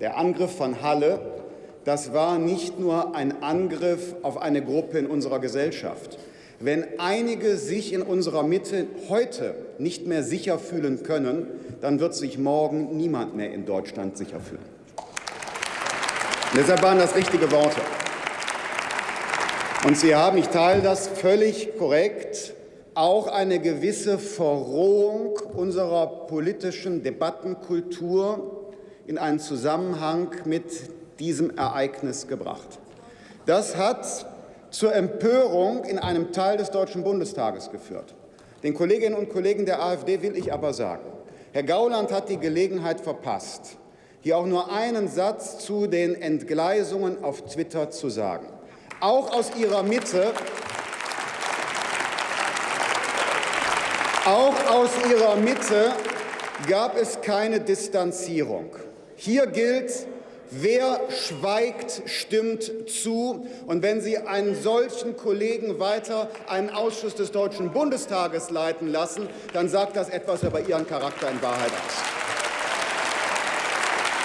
Der Angriff von Halle, das war nicht nur ein Angriff auf eine Gruppe in unserer Gesellschaft. Wenn einige sich in unserer Mitte heute nicht mehr sicher fühlen können, dann wird sich morgen niemand mehr in Deutschland sicher fühlen. Und deshalb waren das richtige Worte. Und Sie haben, ich teile das völlig korrekt, auch eine gewisse Verrohung unserer politischen Debattenkultur in einen Zusammenhang mit diesem Ereignis gebracht. Das hat zur Empörung in einem Teil des Deutschen Bundestages geführt. Den Kolleginnen und Kollegen der AfD will ich aber sagen, Herr Gauland hat die Gelegenheit verpasst, hier auch nur einen Satz zu den Entgleisungen auf Twitter zu sagen. Auch aus Ihrer Mitte Auch aus Ihrer Mitte gab es keine Distanzierung. Hier gilt, wer schweigt, stimmt zu. Und wenn Sie einen solchen Kollegen weiter einen Ausschuss des Deutschen Bundestages leiten lassen, dann sagt das etwas über Ihren Charakter in Wahrheit aus.